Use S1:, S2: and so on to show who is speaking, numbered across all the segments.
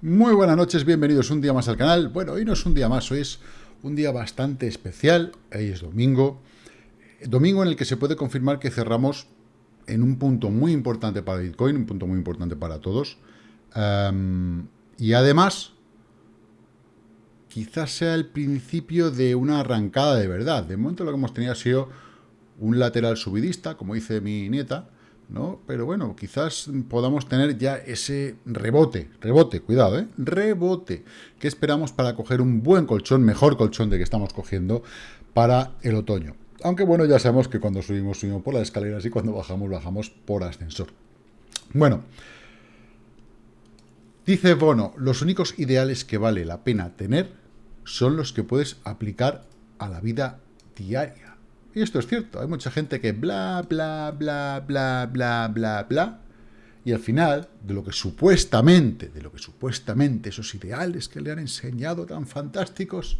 S1: Muy buenas noches, bienvenidos un día más al canal. Bueno, hoy no es un día más, hoy es un día bastante especial. Hoy es domingo. Domingo en el que se puede confirmar que cerramos en un punto muy importante para Bitcoin, un punto muy importante para todos. y además, quizás sea el principio de una arrancada de verdad. De momento lo que hemos tenido ha sido un lateral subidista, como dice mi nieta, Pero bueno, quizás podamos tener ya ese rebote, rebote, cuidado, ¿eh? Rebote, que esperamos para coger un buen colchón, mejor colchón de que estamos cogiendo para el otoño. Aunque bueno, ya sabemos que cuando subimos, subimos por las escaleras y cuando bajamos, bajamos por ascensor. Bueno, dice Bono, los únicos ideales que vale la pena tener son los que puedes aplicar a la vida diaria. Y esto es cierto, hay mucha gente que bla, bla, bla, bla, bla, bla, bla, y al final, de lo que supuestamente, de lo que supuestamente esos ideales que le han enseñado tan fantásticos,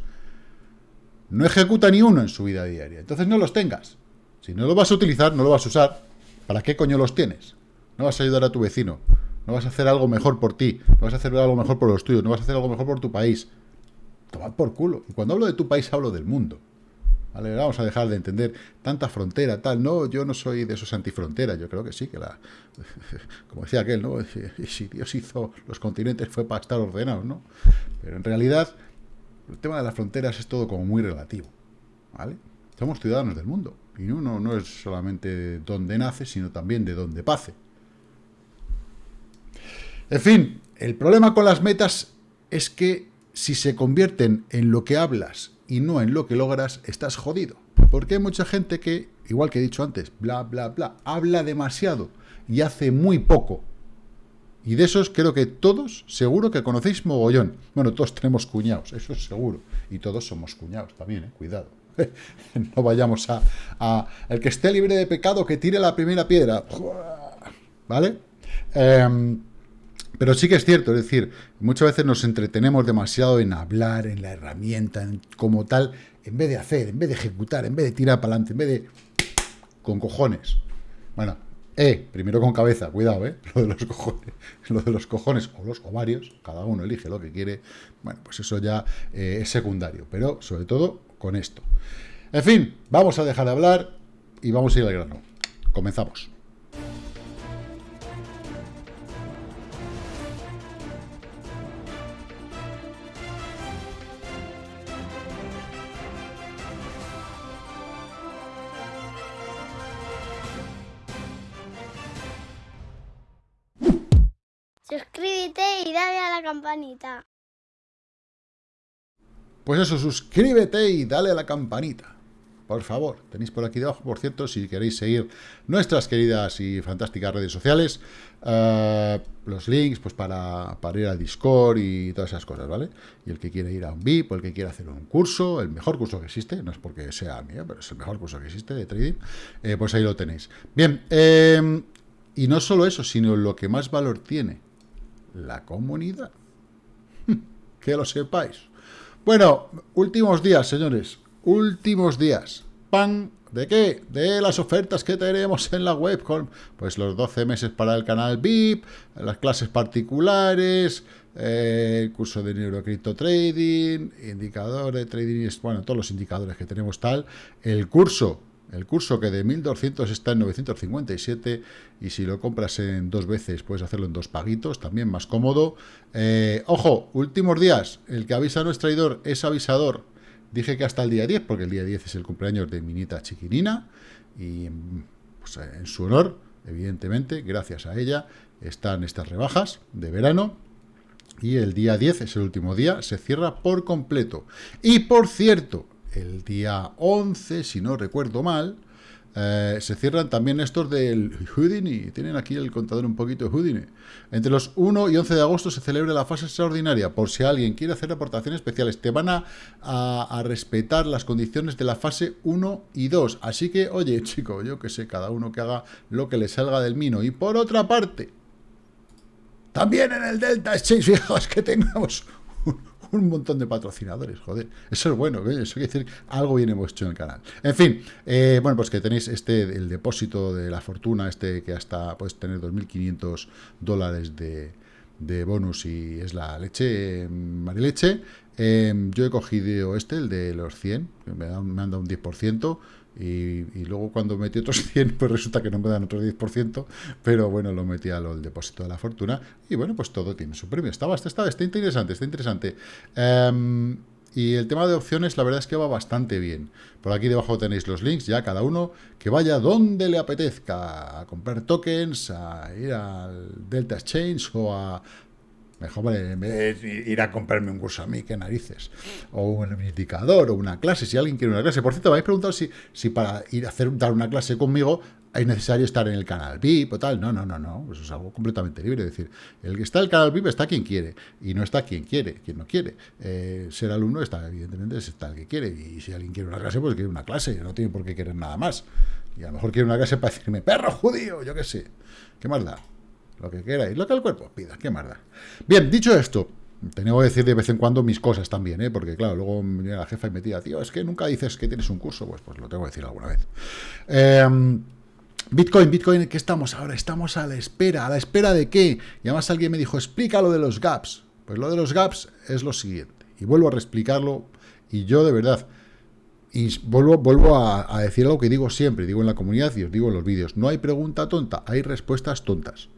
S1: no ejecuta ni uno en su vida diaria. Entonces no los tengas. Si no lo vas a utilizar, no lo vas a usar, ¿para qué coño los tienes? No vas a ayudar a tu vecino, no vas a hacer algo mejor por ti, no vas a hacer algo mejor por los tuyos, no vas a hacer algo mejor por tu país. Toma por culo. Y cuando hablo de tu país, hablo del mundo. Vamos a dejar de entender tanta frontera, tal. No, yo no soy de esos antifronteras. Yo creo que sí, que la... Como decía aquel, ¿no? Si Dios hizo los continentes fue para estar ordenados, ¿no? Pero en realidad, el tema de las fronteras es todo como muy relativo, ¿vale? Somos ciudadanos del mundo. Y uno no es solamente donde nace, sino también de donde pase. En fin, el problema con las metas es que si se convierten en lo que hablas y no en lo que logras, estás jodido. Porque hay mucha gente que, igual que he dicho antes, bla, bla, bla, habla demasiado y hace muy poco. Y de esos creo que todos, seguro que conocéis mogollón. Bueno, todos tenemos cuñados, eso es seguro. Y todos somos cuñados también, ¿eh? cuidado. no vayamos a, a, El que esté libre de pecado, que tire la primera piedra. ¿Vale? Eh, pero sí que es cierto, es decir, muchas veces nos entretenemos demasiado en hablar, en la herramienta, en, como tal, en vez de hacer, en vez de ejecutar, en vez de tirar para adelante, en vez de... con cojones. Bueno, eh, primero con cabeza, cuidado, eh, lo de los cojones, lo de los cojones o los ovarios, cada uno elige lo que quiere, bueno, pues eso ya eh, es secundario, pero sobre todo con esto. En fin, vamos a dejar de hablar y vamos a ir al grano. Comenzamos. Pues eso, suscríbete y dale a la campanita. Por favor, tenéis por aquí debajo, por cierto, si queréis seguir nuestras queridas y fantásticas redes sociales, eh, los links pues para, ir al Discord y todas esas cosas, ¿vale? Y el que quiere ir a un VIP, el que quiere hacer un curso, el mejor curso que existe, no es porque sea mío, pero es el mejor curso que existe de trading, eh, pues ahí lo tenéis. Bien, eh, y no solo eso, sino lo que más valor tiene, la comunidad. Que lo sepáis. Bueno, últimos días, señores. Últimos días. ¡Pan! ¿De qué? De las ofertas que tenemos en la web con pues los 12 meses para el canal VIP, las clases particulares, eh, el curso de neurocripto trading, indicador de trading, bueno, todos los indicadores que tenemos tal, el curso el curso que de 1200 está en 957 y si lo compras en dos veces puedes hacerlo en dos paguitos, también más cómodo. Eh, ojo, últimos días, el que avisa no es traidor, es avisador. Dije que hasta el día 10, porque el día 10 es el cumpleaños de Minita Chiquinina y pues, en su honor, evidentemente, gracias a ella, están estas rebajas de verano y el día 10 es el último día, se cierra por completo. Y por cierto, el día 11, si no recuerdo mal, eh, se cierran también estos del Houdini. Tienen aquí el contador un poquito de Houdini. Entre los 1 y 11 de agosto se celebra la fase extraordinaria. Por si alguien quiere hacer aportaciones especiales, te van a, respetar las condiciones de la fase 1 y 2. Así que, oye, chico, yo que sé, cada uno que haga lo que le salga del mino. Y por otra parte, también en el Delta Exchange, fijaos que tengamos un montón de patrocinadores, joder. Eso es bueno, eso quiere decir algo bien hemos hecho en el canal. En fin, eh, bueno, pues que tenéis este, el depósito de la fortuna, este que hasta puedes tener 2.500 dólares de, de bonus y es la leche, eh, marileche. Eh, yo he cogido este, el de los 100, que me, han dado un 10%, y, luego cuando metí otros 100, pues resulta que no me dan otro 10%, pero bueno, lo metí al depósito de la fortuna, y bueno, pues todo tiene su premio. Está, está, está interesante, está interesante. Em, y el tema de opciones, la verdad es que va bastante bien. Por aquí debajo tenéis los links, ya cada uno que vaya donde le apetezca, a comprar tokens, a ir al Delta Exchange o a... Mejor en vez de ir a comprarme un curso a mí, qué narices. O un indicador, o una clase, si alguien quiere una clase. Por cierto, me habéis preguntado si, si para ir a hacer, dar una clase conmigo es necesario estar en el canal VIP o tal. No, no, no, no. Eso es algo completamente libre. Es decir, el que está en el canal VIP está quien quiere. Y no está quien quiere, quien no quiere. Eh, ser alumno está, evidentemente, está el que quiere. Y si alguien quiere una clase, pues quiere una clase. No tiene por qué querer nada más. Y a lo mejor quiere una clase para decirme, perro judío, yo qué sé. ¿Qué más da? Lo que queráis. Lo que el cuerpo pida. ¿Qué más da? Bien, dicho esto, tengo que decir de vez en cuando mis cosas también, ¿eh? porque claro, luego viene la jefa y me tira, tío, es que nunca dices que tienes un curso, pues, pues lo tengo que decir alguna vez. Eh, Bitcoin, Bitcoin, ¿qué estamos ahora? Estamos a la espera. ¿A la espera de qué? Y además alguien me dijo, explica lo de los gaps. Pues lo de los gaps es lo siguiente. Y vuelvo a reexplicarlo. Y yo, de verdad, y vuelvo, vuelvo a, a, decir algo que digo siempre, digo en la comunidad y os digo en los vídeos. No hay pregunta tonta, hay respuestas tontas.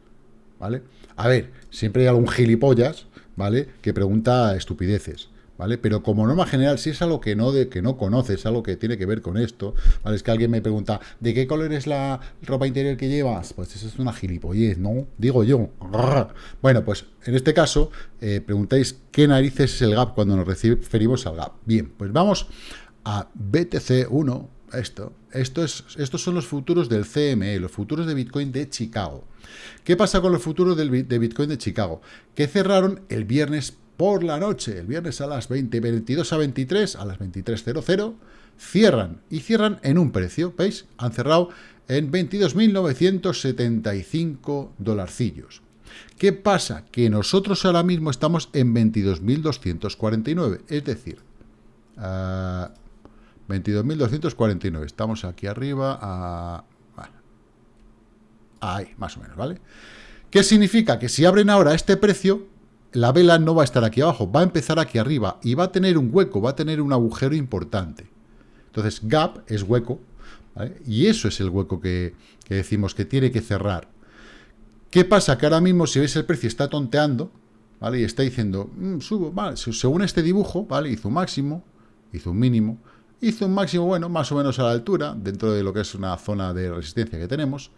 S1: ¿Vale? A ver, siempre hay algún gilipollas, ¿vale? Que pregunta estupideces. ¿vale? Pero como norma general, si es algo que no, de, que no conoces, algo que tiene que ver con esto, ¿vale? Es que alguien me pregunta, ¿de qué color es la ropa interior que llevas? Pues eso es una gilipollez, ¿no? Digo yo. Bueno, pues en este caso, eh, preguntáis qué narices es el gap cuando nos referimos al gap. Bien, pues vamos a BTC1, esto. Esto es, estos son los futuros del CME, los futuros de Bitcoin de Chicago. ¿Qué pasa con los futuros del, de Bitcoin de Chicago? Que cerraron el viernes por la noche, el viernes a las 20, 22 a 23, a las 23.00, cierran, y cierran en un precio, ¿veis? Han cerrado en 22.975 dolarcillos. ¿Qué pasa? Que nosotros ahora mismo estamos en 22.249, es decir, 22.249, estamos aquí arriba ahí, más o menos, ¿vale? ¿Qué significa? Que si abren ahora este precio, la vela no va a estar aquí abajo, va a empezar aquí arriba y va a tener un hueco, va a tener un agujero importante. Entonces, gap es hueco, y eso es el hueco que, decimos que tiene que cerrar. ¿Qué pasa? Que ahora mismo, si veis el precio, está tonteando, ¿vale? Y está diciendo, mm, subo, vale, según este dibujo, ¿vale? Hizo un máximo, hizo un mínimo, hizo un máximo, bueno, más o menos a la altura, dentro de lo que es una zona de resistencia que tenemos.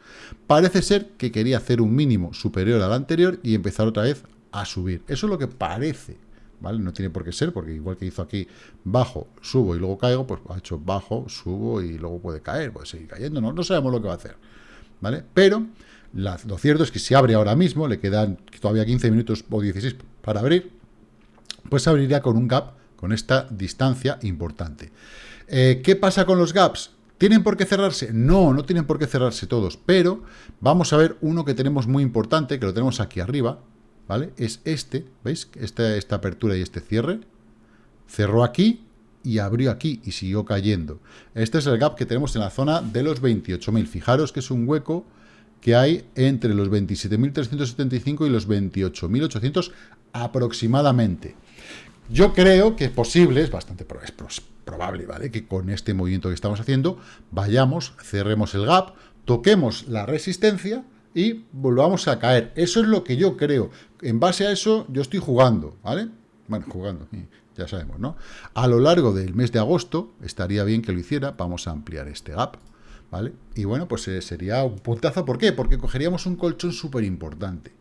S1: Parece ser que quería hacer un mínimo superior al anterior y empezar otra vez a subir. Eso es lo que parece, ¿vale? No tiene por qué ser, porque igual que hizo aquí bajo, subo y luego caigo, pues ha hecho bajo, subo y luego puede caer, puede seguir cayendo, no, sabemos lo que va a hacer, ¿vale? Pero lo cierto es que si abre ahora mismo, le quedan todavía 15 minutos o 16 para abrir, pues abriría con un gap, con esta distancia importante. Eh, ¿Qué pasa con los gaps? ¿Tienen por qué cerrarse? No, no tienen por qué cerrarse todos, pero vamos a ver uno que tenemos muy importante, que lo tenemos aquí arriba, ¿vale? Es este, ¿veis? Esta, esta apertura y este cierre. Cerró aquí y abrió aquí y siguió cayendo. Este es el gap que tenemos en la zona de los 28.000. Fijaros que es un hueco que hay entre los 27.375 y los 28.800 aproximadamente. Yo creo que es posible, es bastante probable, ¿vale? Que con este movimiento que estamos haciendo, vayamos, cerremos el gap, toquemos la resistencia y volvamos a caer. Eso es lo que yo creo. En base a eso, yo estoy jugando, ¿vale? Bueno, jugando, ya sabemos, ¿no? A lo largo del mes de agosto, estaría bien que lo hiciera, vamos a ampliar este gap, ¿vale? Y bueno, pues eh, sería un puntazo, ¿por qué? Porque cogeríamos un colchón súper importante.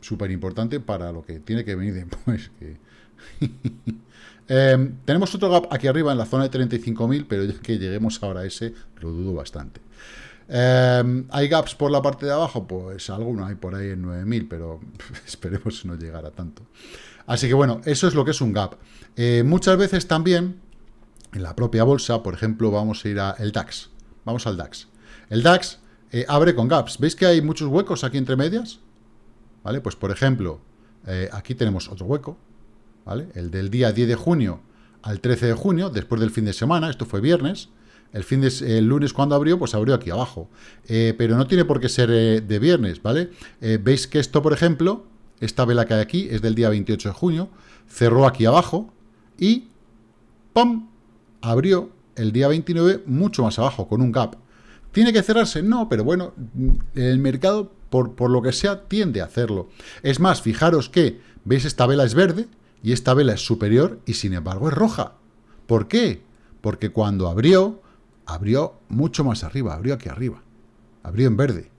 S1: Súper importante para lo que tiene que venir después. Em, tenemos otro gap aquí arriba en la zona de 35.000, pero que lleguemos ahora a ese, lo dudo bastante. Em, ¿Hay gaps por la parte de abajo? Pues alguno hay por ahí en 9000, pero esperemos no llegar a tanto. Así que bueno, eso es lo que es un gap. Eh, muchas veces también, en la propia bolsa, por ejemplo, vamos a ir al DAX. Vamos al DAX. El DAX eh, abre con gaps. ¿Veis que hay muchos huecos aquí entre medias? ¿Vale? Pues por ejemplo, eh, aquí tenemos otro hueco, ¿vale? El del día 10 de junio al 13 de junio, después del fin de semana, esto fue viernes, el, fin de, lunes cuando abrió, pues abrió aquí abajo. Eh, pero no tiene por qué ser eh, de viernes, ¿vale? Eh, Veis que esto, por ejemplo, esta vela que hay aquí es del día 28 de junio, cerró aquí abajo y ¡pum! abrió el día 29 mucho más abajo, con un gap. ¿Tiene que cerrarse? No, pero bueno, el mercado, por, por lo que sea, tiende a hacerlo. Es más, fijaros que, ¿veis? Esta vela es verde y esta vela es superior y sin embargo es roja. ¿Por qué? Porque cuando abrió, abrió mucho más arriba, abrió aquí arriba. Abrió en verde.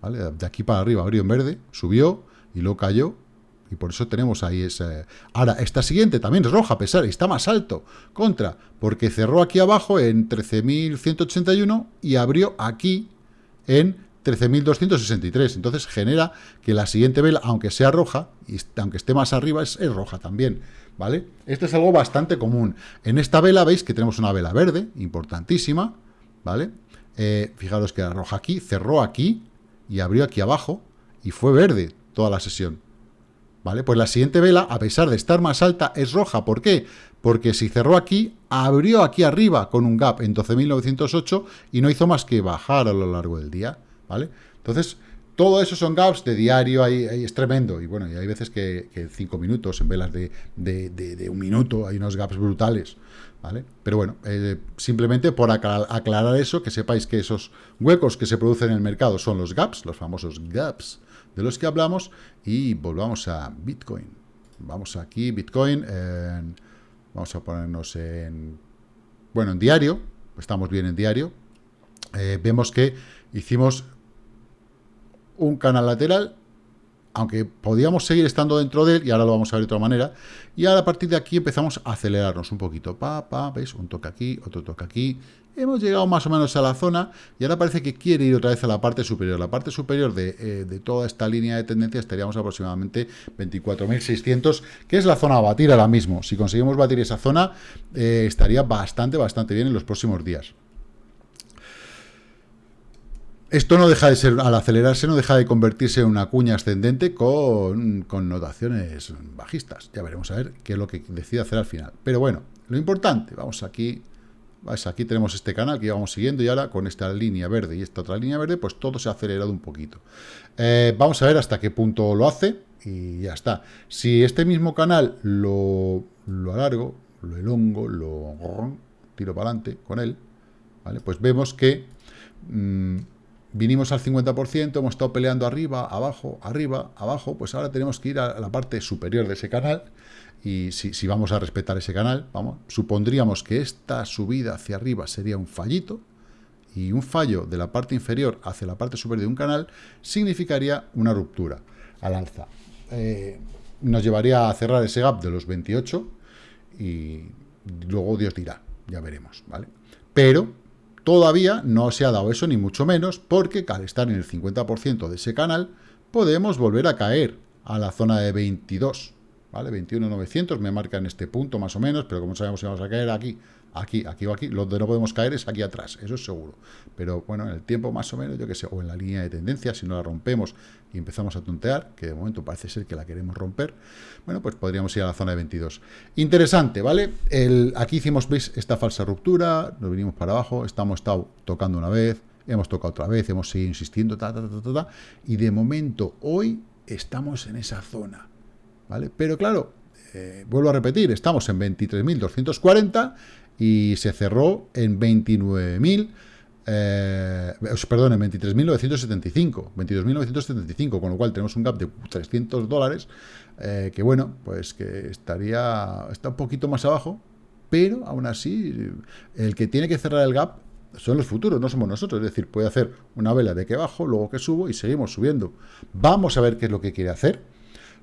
S1: ¿vale? De aquí para arriba abrió en verde, subió y luego cayó. Y por eso tenemos ahí ese... Ahora, esta siguiente también es roja, a pesar, está más alto. Contra, porque cerró aquí abajo en 13.181 y abrió aquí en 13.263. Entonces genera que la siguiente vela, aunque sea roja, y aunque esté más arriba, es, roja también. ¿Vale? Esto es algo bastante común. En esta vela veis que tenemos una vela verde, importantísima, ¿vale? Eh, fijaros que era roja aquí, cerró aquí y abrió aquí abajo y fue verde toda la sesión. ¿Vale? Pues la siguiente vela, a pesar de estar más alta, es roja. ¿Por qué? Porque si cerró aquí, abrió aquí arriba con un gap en 12.908 y no hizo más que bajar a lo largo del día. ¿Vale? Entonces, todo eso son gaps de diario, ahí, es tremendo. Y bueno, y hay veces que, cinco minutos, en velas de, de, un minuto, hay unos gaps brutales. ¿Vale? Pero bueno, eh, simplemente por aclarar eso, que sepáis que esos huecos que se producen en el mercado son los gaps, los famosos gaps de los que hablamos, y volvamos a Bitcoin. Vamos aquí, Bitcoin, vamos a ponernos en, bueno, en diario, estamos bien en diario, eh, vemos que hicimos un canal lateral, aunque podíamos seguir estando dentro de él, y ahora lo vamos a ver de otra manera, y ahora a partir de aquí empezamos a acelerarnos un poquito, pa, pa, ¿veis? Un toque aquí, otro toque aquí, hemos llegado más o menos a la zona, y ahora parece que quiere ir otra vez a la parte superior, la parte superior de, eh, toda esta línea de tendencia estaríamos aproximadamente 24.600, que es la zona a batir ahora mismo, si conseguimos batir esa zona, eh, estaría bastante, bastante bien en los próximos días. Esto no deja de ser, al acelerarse, no deja de convertirse en una cuña ascendente con, con notaciones bajistas. Ya veremos a ver qué es lo que decide hacer al final. Pero bueno, lo importante, vamos aquí, aquí tenemos este canal que vamos siguiendo y ahora con esta línea verde y esta otra línea verde, pues todo se ha acelerado un poquito. Eh, vamos a ver hasta qué punto lo hace y ya está. Si este mismo canal lo, lo alargo, lo elongo, lo tiro para adelante con él, ¿vale? pues vemos que... Mm, vinimos al 50%, hemos estado peleando arriba, abajo, arriba, abajo, pues ahora tenemos que ir a la parte superior de ese canal, y si, vamos a respetar ese canal, vamos, supondríamos que esta subida hacia arriba sería un fallito, y un fallo de la parte inferior hacia la parte superior de un canal significaría una ruptura al alza. Eh, nos llevaría a cerrar ese gap de los 28 y luego Dios dirá, ya veremos, ¿vale? Pero Todavía no se ha dado eso, ni mucho menos, porque al estar en el 50% de ese canal, podemos volver a caer a la zona de 22, ¿vale? 21.900 me marca en este punto más o menos, pero como sabemos si vamos a caer aquí, aquí, aquí o aquí, que no podemos caer es aquí atrás, eso es seguro. Pero bueno, en el tiempo más o menos, yo que sé, o en la línea de tendencia, si no la rompemos y empezamos a tontear, que de momento parece ser que la queremos romper, bueno, pues podríamos ir a la zona de 22. Interesante, ¿vale? El, aquí hicimos, veis, esta falsa ruptura, nos vinimos para abajo, estamos tocando una vez, hemos tocado otra vez, hemos seguido insistiendo, ta, ta, ta, ta, y de momento, hoy, estamos en esa zona, ¿vale? Pero claro, eh, vuelvo a repetir, estamos en 23.240 y se cerró en 29.000, eh, perdón, en 23.975, 22.975, con lo cual tenemos un gap de 300 dólares, eh, que bueno, pues que estaría, está un poquito más abajo, pero aún así, el que tiene que cerrar el gap son los futuros, no somos nosotros, es decir, puede hacer una vela de que bajo, luego que subo y seguimos subiendo. Vamos a ver qué es lo que quiere hacer.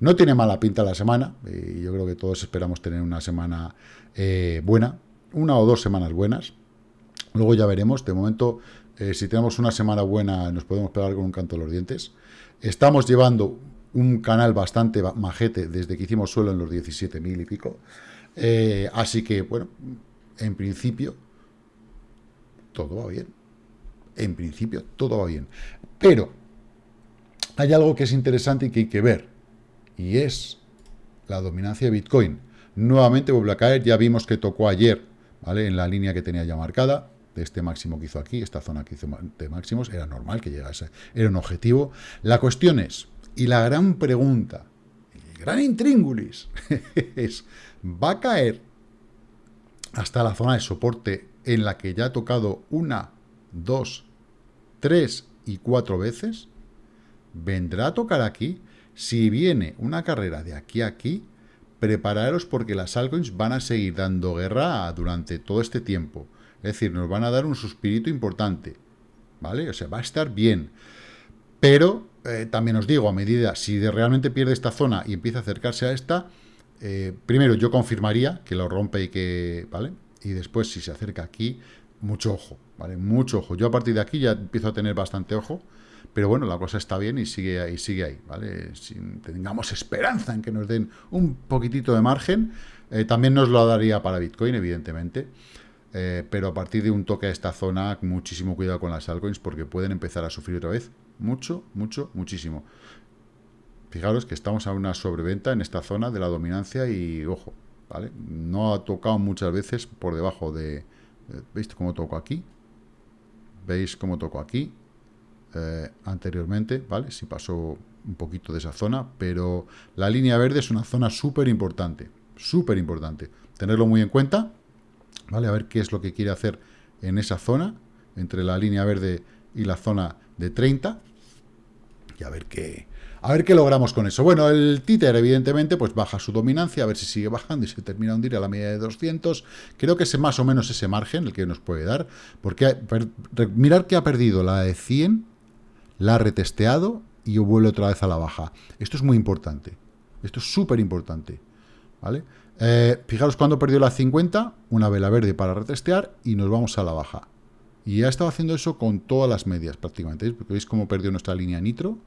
S1: No tiene mala pinta la semana, y yo creo que todos esperamos tener una semana eh, buena, una o dos semanas buenas. Luego ya veremos. De momento, eh, si tenemos una semana buena, nos podemos pegar con un canto de los dientes. Estamos llevando un canal bastante majete desde que hicimos suelo en los 17.000 y pico. Eh, así que, bueno, en principio, todo va bien. En principio, todo va bien. Pero hay algo que es interesante y que hay que ver. Y es la dominancia de Bitcoin. Nuevamente vuelve a caer. Ya vimos que tocó ayer ¿vale? En la línea que tenía ya marcada, de este máximo que hizo aquí, esta zona que hizo de máximos, era normal que llegase, era un objetivo. La cuestión es, y la gran pregunta gran intríngulis, es, va a caer hasta la zona de soporte en la que ya ha tocado una, dos, tres y cuatro veces, vendrá a tocar aquí. Si viene una carrera de aquí a aquí, prepararos porque las altcoins van a seguir dando guerra durante todo este tiempo. Es decir, nos van a dar un suspirito importante. ¿Vale? O sea, va a estar bien. Pero eh, también os digo, a medida, si realmente pierde esta zona y empieza a acercarse a esta, eh, primero yo confirmaría que lo rompe y que, ¿vale? Y después, si se acerca aquí, mucho ojo, ¿vale? Mucho ojo. Yo a partir de aquí ya empiezo a tener bastante ojo, pero bueno, la cosa está bien y sigue ahí, sigue ahí, ¿vale? Tengamos esperanza en que nos den un poquitito de margen, eh, también nos lo daría para Bitcoin, evidentemente. Eh, pero a partir de un toque a esta zona, muchísimo cuidado con las altcoins porque pueden empezar a sufrir otra vez. Mucho, mucho, muchísimo. Fijaros que estamos a una sobreventa en esta zona de la dominancia y, ojo, ¿vale? No ha tocado muchas veces por debajo de... Eh, ¿Veis cómo toco aquí? ¿Veis cómo toco aquí? Eh, anteriormente, ¿vale? Si pasó un poquito de esa zona, pero la línea verde es una zona súper importante, súper importante. Tenerlo muy en cuenta, ¿vale? A ver qué es lo que quiere hacer en esa zona, entre la línea verde y la zona de 30, y a ver qué, a ver qué logramos con eso. Bueno, el títer, evidentemente, pues baja su dominancia, a ver si sigue bajando y se termina hundir a la media de 200. Creo que es más o menos ese margen el que nos puede dar, porque mirar que ha perdido la de 100, la ha retesteado y vuelve otra vez a la baja. Esto es muy importante. Esto es súper importante. ¿Vale? Eh, fijaros cuando perdió la 50, una vela verde para retestear y nos vamos a la baja. Y ha estado haciendo eso con todas las medias prácticamente. Porque veis cómo perdió nuestra línea nitro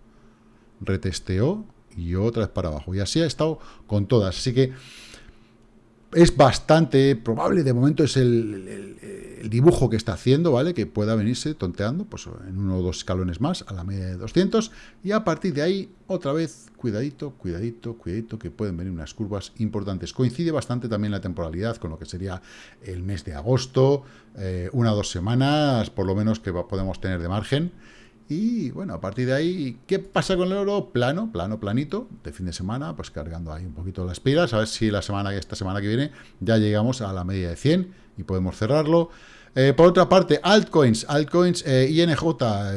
S1: retesteó y otra vez para abajo. Y así ha estado con todas. Así que es bastante probable, de momento es el, dibujo que está haciendo, ¿vale? Que pueda venirse tonteando, pues en uno o dos escalones más, a la media de 200, y a partir de ahí, otra vez, cuidadito, cuidadito, cuidadito, que pueden venir unas curvas importantes. Coincide bastante también la temporalidad con lo que sería el mes de agosto, eh, una o dos semanas, por lo menos, que podemos tener de margen, y bueno, a partir de ahí, ¿qué pasa con el oro? Plano, plano, planito, de fin de semana, pues cargando ahí un poquito las pilas, a ver si la semana, esta semana que viene ya llegamos a la media de 100 y podemos cerrarlo. Eh, por otra parte, altcoins, altcoins, eh, INJ,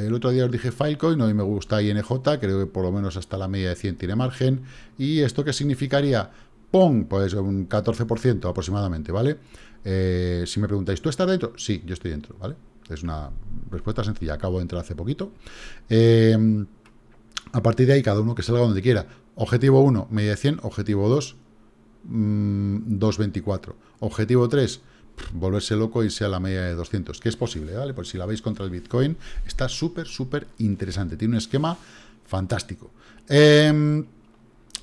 S1: el otro día os dije Filecoin, hoy me gusta INJ, creo que por lo menos hasta la media de 100 tiene margen. ¿Y esto qué significaría? ¡Pum! Pues un 14% aproximadamente, ¿vale? Eh, si me preguntáis, ¿tú estás dentro? Sí, yo estoy dentro, ¿vale? Es una respuesta sencilla. Acabo de entrar hace poquito. Eh, a partir de ahí, cada uno que salga donde quiera. Objetivo 1, media de 100. Objetivo 2, 2.24. Mm, Objetivo 3, volverse loco y sea la media de 200. Que es posible, ¿vale? Pues si la veis contra el Bitcoin, está súper, súper interesante. Tiene un esquema fantástico. Em,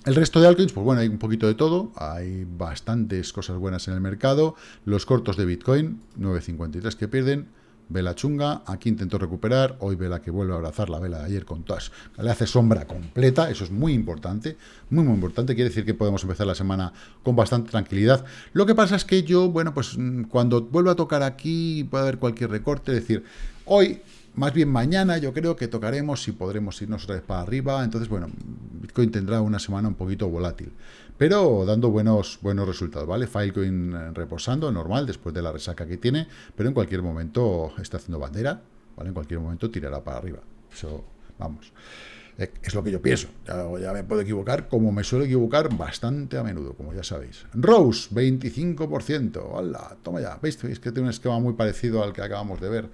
S1: el resto de altcoins, pues bueno, hay un poquito de todo, hay bastantes cosas buenas en el mercado. Los cortos de Bitcoin, 9.53 que pierden, Vela chunga, aquí intentó recuperar, hoy vela que vuelve a abrazar la vela de ayer con todas, le hace sombra completa, eso es muy importante, muy muy importante, quiere decir que podemos empezar la semana con bastante tranquilidad. Lo que pasa es que yo, bueno, pues mm, cuando vuelva a tocar aquí puede haber cualquier recorte, es decir, hoy más bien mañana yo creo que tocaremos y podremos irnos otra vez para arriba. Entonces, bueno, Bitcoin tendrá una semana un poquito volátil. Pero dando buenos, buenos resultados, ¿vale? Filecoin eh, reposando, normal, después de la resaca que tiene. Pero en cualquier momento está haciendo bandera, ¿vale? En cualquier momento tirará para arriba. Eso, vamos. Eh, es lo que yo pienso. Ya, me puedo equivocar, como me suelo equivocar bastante a menudo, como ya sabéis. Rose, 25%. ¡Hala! Toma ya. ¿Veis? ¿Veis que tiene un esquema muy parecido al que acabamos de ver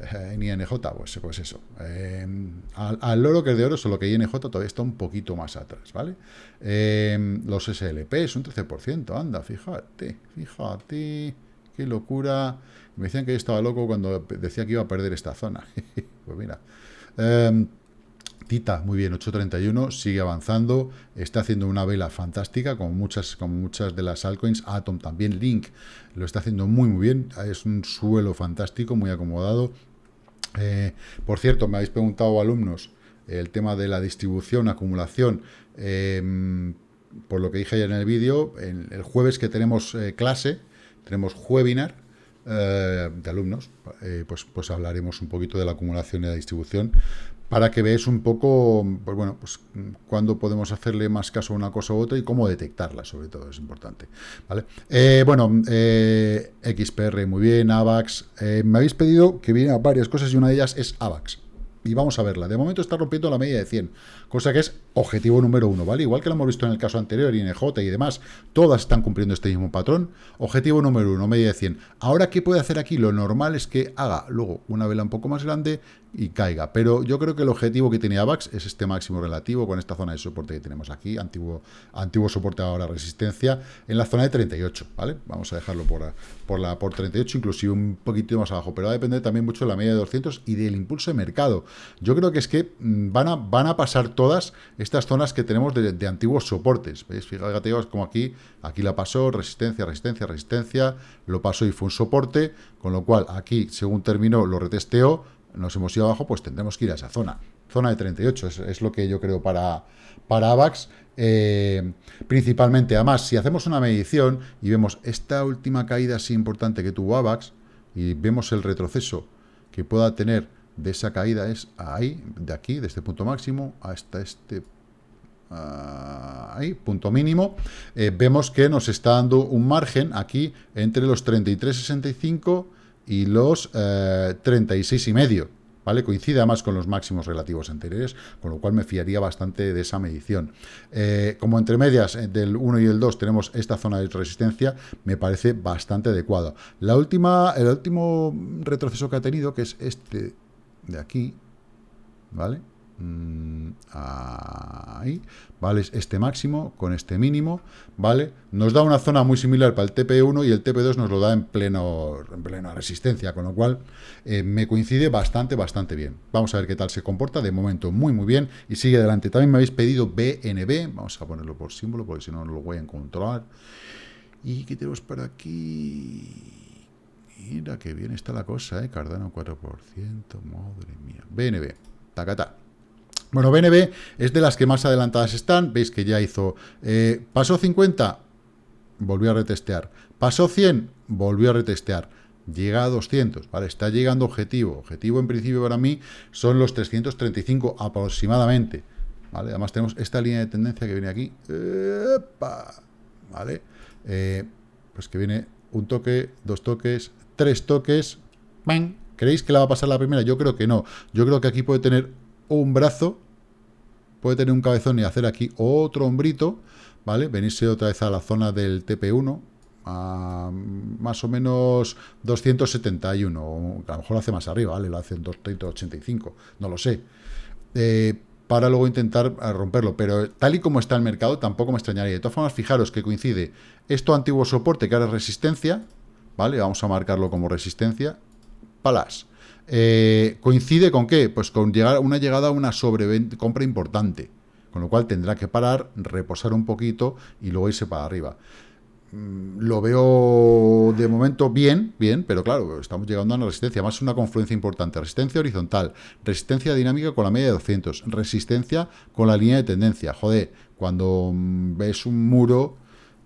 S1: eh, en INJ? Pues, pues eso. Em, al, al, oro que es de oro, solo que INJ todavía está un poquito más atrás, ¿vale? Los SLP es un 13%. Anda, fíjate, fíjate. Qué locura. Me decían que yo estaba loco cuando decía que iba a perder esta zona. pues mira. Tita, muy bien, 8.31, sigue avanzando, está haciendo una vela fantástica, como muchas, como muchas de las altcoins, Atom también, Link, lo está haciendo muy muy bien, es un suelo fantástico, muy acomodado. Eh, por cierto, me habéis preguntado alumnos el tema de la distribución, acumulación, em, por lo que dije ayer en el vídeo, el jueves que tenemos eh, clase, tenemos webinar, eh, de alumnos, pues, pues hablaremos un poquito de la acumulación y la distribución, para que veáis un poco, pues bueno, pues cuándo podemos hacerle más caso a una cosa u otra y cómo detectarla, sobre todo, es importante, ¿vale? Eh, bueno, eh, XPR, muy bien, AVAX, eh, me habéis pedido que vienen varias cosas y una de ellas es AVAX, y vamos a verla. De momento está rompiendo la media de 100, cosa que es objetivo número uno, ¿vale? Igual que lo hemos visto en el caso anterior, INJ y demás, todas están cumpliendo este mismo patrón. Objetivo número uno, media de 100. Ahora, ¿qué puede hacer aquí? Lo normal es que haga luego una vela un poco más grande y caiga. Pero yo creo que el objetivo que tenía AVAX es este máximo relativo con esta zona de soporte que tenemos aquí, antiguo, antiguo soporte ahora resistencia, en la zona de 38, ¿vale? Vamos a dejarlo por, por, la, por 38, inclusive un poquito más abajo, pero va a depender también mucho de la media de 200 y del impulso de mercado. Yo creo que es que mm, van a, van a pasar todas estas zonas que tenemos de, antiguos soportes, ¿veis? Fíjate como aquí, aquí la pasó, resistencia, resistencia, resistencia, lo pasó y fue un soporte, con lo cual aquí, según terminó, lo retesteó, nos hemos ido abajo, pues tendremos que ir a esa zona. Zona de 38, es, lo que yo creo para, para AVAX. Eh, principalmente, además, si hacemos una medición y vemos esta última caída así importante que tuvo AVAX, y vemos el retroceso que pueda tener de esa caída, es ahí, de aquí, de este punto máximo, hasta este ahí, punto mínimo, eh, vemos que nos está dando un margen aquí entre los 33,65 y los eh, 36 y medio, ¿vale? Coincide además con los máximos relativos anteriores, con lo cual me fiaría bastante de esa medición. Eh, como entre medias eh, del 1 y el 2 tenemos esta zona de resistencia, me parece bastante adecuado. La última, el último retroceso que ha tenido, que es este de aquí, ¿vale? Mm, ahí, ¿vale? Este máximo con este mínimo, ¿vale? Nos da una zona muy similar para el TP1 y el TP2 nos lo da en, pleno, en plena resistencia, con lo cual eh, me coincide bastante, bastante bien. Vamos a ver qué tal se comporta, de momento muy, muy bien, y sigue adelante. También me habéis pedido BNB, vamos a ponerlo por símbolo, porque si no, no lo voy a encontrar. Y qué tenemos por aquí... Mira que bien está la cosa, ¿eh? Cardano 4%, madre mía. BNB, tacata. Bueno, BNB es de las que más adelantadas están. Veis que ya hizo... Eh, pasó 50, volvió a retestear. Pasó 100, volvió a retestear. Llega a 200, ¿vale? Está llegando objetivo. Objetivo, en principio, para mí, son los 335 aproximadamente. ¿Vale? Además tenemos esta línea de tendencia que viene aquí. ¿Vale? Eh, pues que viene un toque, dos toques, tres toques. ¿Creéis que la va a pasar la primera? Yo creo que no. Yo creo que aquí puede tener un brazo, puede tener un cabezón y hacer aquí otro hombrito, ¿vale? Venirse otra vez a la zona del TP1, a más o menos 271, o a lo mejor lo hace más arriba, ¿vale? Lo hace en 285, no lo sé. Eh, para luego intentar eh, romperlo, pero tal y como está el mercado, tampoco me extrañaría. De todas formas, fijaros que coincide esto antiguo soporte, que ahora es resistencia, ¿vale? Vamos a marcarlo como resistencia, palas. Eh, ¿Coincide con qué? Pues con llegar, una llegada a una sobrecompra importante, con lo cual tendrá que parar, reposar un poquito y luego irse para arriba. Mm, lo veo de momento bien, bien, pero claro, estamos llegando a una resistencia, más una confluencia importante, resistencia horizontal, resistencia dinámica con la media de 200, resistencia con la línea de tendencia. Joder, cuando mm, ves un muro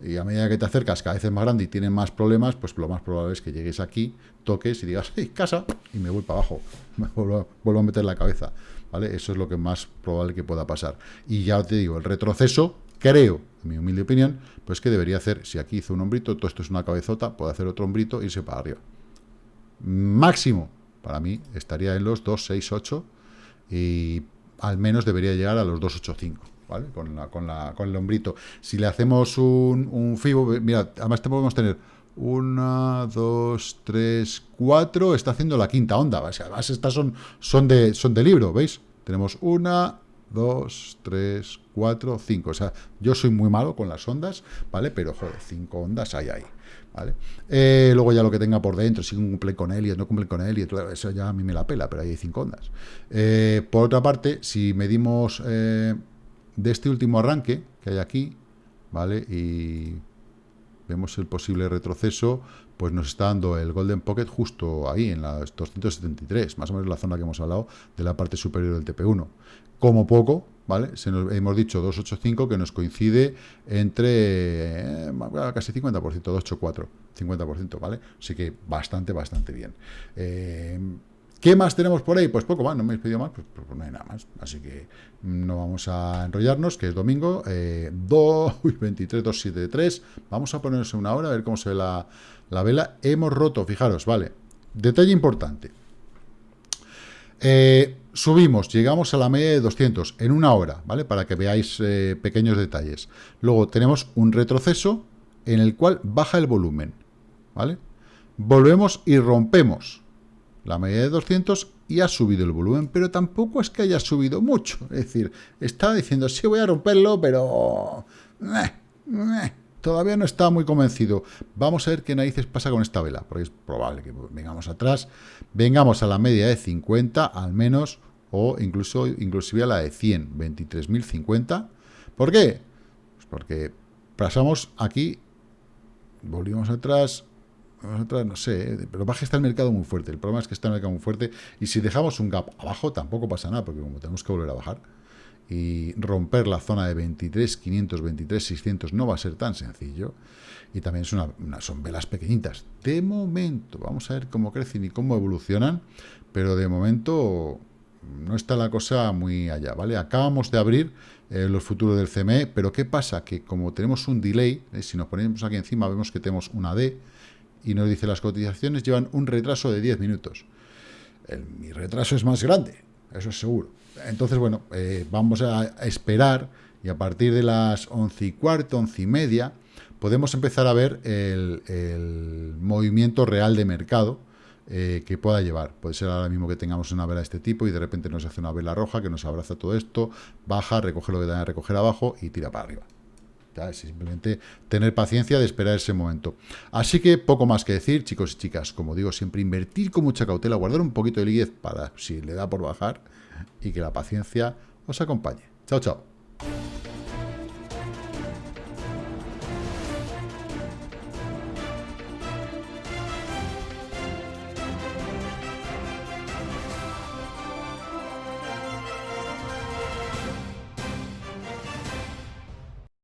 S1: y a medida que te acercas cada vez es más grande y tienes más problemas, pues lo más probable es que llegues aquí, toques y digas, ¡hey, casa! Y me voy para abajo, me vuelvo, a meter la cabeza, ¿vale? Eso es lo que más probable que pueda pasar. Y ya te digo, el retroceso, creo, en mi humilde opinión, pues que debería hacer, si aquí hizo un hombrito, todo esto es una cabezota, puede hacer otro hombrito e irse para arriba. Máximo, para mí, estaría en los 2, 6, 8 y al menos debería llegar a los 285. ¿Vale? Con, la, con, el hombrito. Si le hacemos un, un FIBO, mira, además te podemos tener una, dos, tres, cuatro, está haciendo la quinta onda. Además, estas son, son, de, son de libro, ¿veis? Tenemos una, dos, tres, cuatro, cinco. O sea, yo soy muy malo con las ondas, ¿vale? Pero, joder, cinco ondas hay ahí, ¿vale? Eh, luego ya lo que tenga por dentro, si cumple con y no cumple con y eso ya a mí me la pela, pero ahí hay cinco ondas. Eh, por otra parte, si medimos... Eh, de este último arranque que hay aquí, ¿vale? Y vemos el posible retroceso, pues nos está dando el Golden Pocket justo ahí, en las 273, más o menos la zona que hemos hablado de la parte superior del TP1. Como poco, ¿vale? Se nos, hemos dicho 285 que nos coincide entre eh, casi 50%, 284, 50%, ¿vale? Así que bastante, bastante bien. Eh, ¿Qué más tenemos por ahí? Pues poco más, no me he pedido más, pues, pues, no hay nada más. Así que no vamos a enrollarnos, que es domingo, eh, 2, uy, 23, 2, 7, 3. Vamos a ponernos una hora, a ver cómo se ve la, la vela. Hemos roto, fijaros, vale. Detalle importante. Eh, subimos, llegamos a la media de 200 en una hora, ¿vale? Para que veáis eh, pequeños detalles. Luego tenemos un retroceso en el cual baja el volumen, ¿vale? Volvemos y rompemos la media de 200 y ha subido el volumen, pero tampoco es que haya subido mucho. Es decir, está diciendo, sí voy a romperlo, pero... todavía no está muy convencido. Vamos a ver qué narices pasa con esta vela, porque es probable que vengamos atrás, vengamos a la media de 50 al menos, o incluso inclusive a la de 100, 23.050. ¿Por qué? Pues porque pasamos aquí, volvimos atrás, atrás, no sé, pero baja está el mercado muy fuerte. El problema es que está el mercado muy fuerte, y si dejamos un gap abajo tampoco pasa nada, porque como tenemos que volver a bajar, y romper la zona de 23.500, 23.600 no va a ser tan sencillo. Y también son velas pequeñitas. De momento, vamos a ver cómo crecen y cómo evolucionan, pero de momento no está la cosa muy allá, ¿vale? Acabamos de abrir eh, los futuros del CME, pero ¿qué pasa? Que como tenemos un delay, eh, si nos ponemos aquí encima vemos que tenemos una D, y nos dice las cotizaciones llevan un retraso de 10 minutos. El, mi retraso es más grande, eso es seguro. Entonces, bueno, eh, vamos a esperar y a partir de las once y cuarto, once y media, podemos empezar a ver el, movimiento real de mercado eh, que pueda llevar. Puede ser ahora mismo que tengamos una vela de este tipo y de repente nos hace una vela roja que nos abraza todo esto, baja, recoge lo que tenga que recoger abajo y tira para arriba. Es simplemente tener paciencia de esperar ese momento. Así que poco más que decir, chicos y chicas. Como digo, siempre invertir con mucha cautela, guardar un poquito de liquidez para si le da por bajar y que la paciencia os acompañe. Chao, chao.